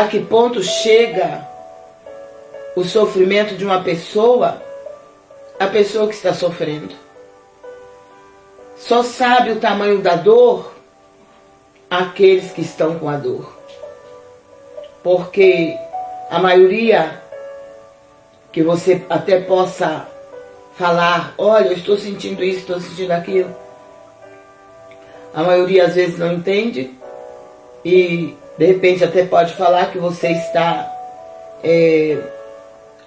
a que ponto chega o sofrimento de uma pessoa, a pessoa que está sofrendo. Só sabe o tamanho da dor aqueles que estão com a dor. Porque a maioria que você até possa falar, olha, eu estou sentindo isso, estou sentindo aquilo. A maioria às vezes não entende e de repente até pode falar que você está é,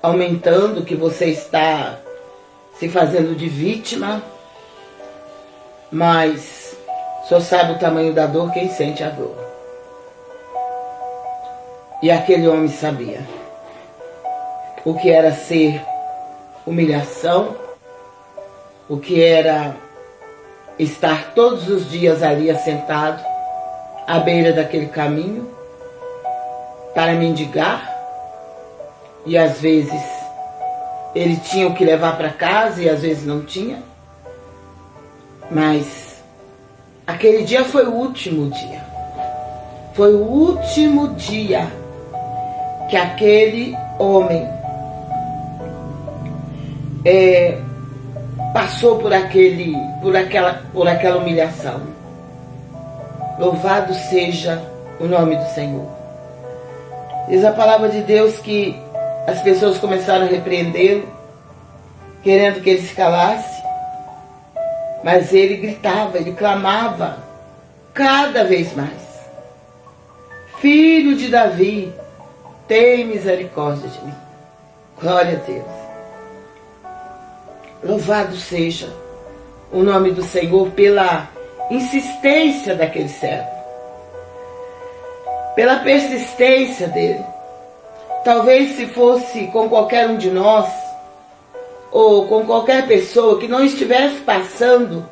aumentando, que você está se fazendo de vítima, mas só sabe o tamanho da dor quem sente a dor. E aquele homem sabia o que era ser humilhação, o que era estar todos os dias ali assentado, à beira daquele caminho, para mendigar, e às vezes ele tinha o que levar para casa e às vezes não tinha. Mas aquele dia foi o último dia. Foi o último dia que aquele homem é, passou por aquele, por aquela, por aquela humilhação. Louvado seja o nome do Senhor. Diz a palavra de Deus que as pessoas começaram a repreendê-lo, querendo que ele se calasse. Mas ele gritava, ele clamava cada vez mais. Filho de Davi, tem misericórdia de mim. Glória a Deus. Louvado seja o nome do Senhor pela insistência daquele servo, pela persistência dele. Talvez se fosse com qualquer um de nós, ou com qualquer pessoa que não estivesse passando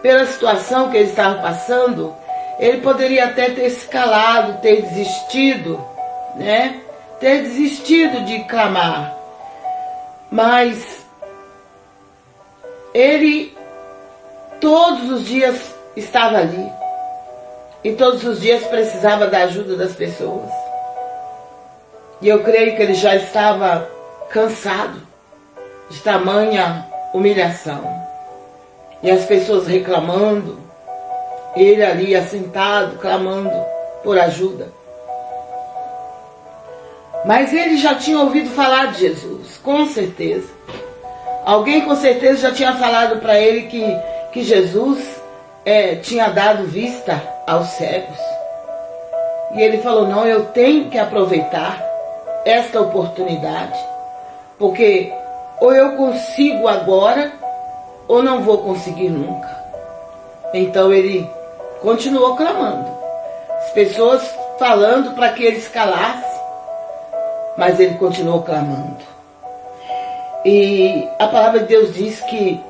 pela situação que ele estava passando, ele poderia até ter se calado, ter desistido, né? Ter desistido de clamar. Mas ele todos os dias estava ali. E todos os dias precisava da ajuda das pessoas. E eu creio que ele já estava cansado de tamanha humilhação. E as pessoas reclamando, ele ali assentado, clamando por ajuda. Mas ele já tinha ouvido falar de Jesus, com certeza. Alguém com certeza já tinha falado para ele que, que Jesus é, tinha dado vista aos cegos. E ele falou: Não, eu tenho que aproveitar esta oportunidade, porque ou eu consigo agora, ou não vou conseguir nunca. Então ele continuou clamando. As pessoas falando para que ele escalasse, mas ele continuou clamando. E a palavra de Deus diz que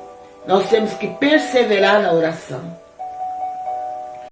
nós temos que perseverar na oração.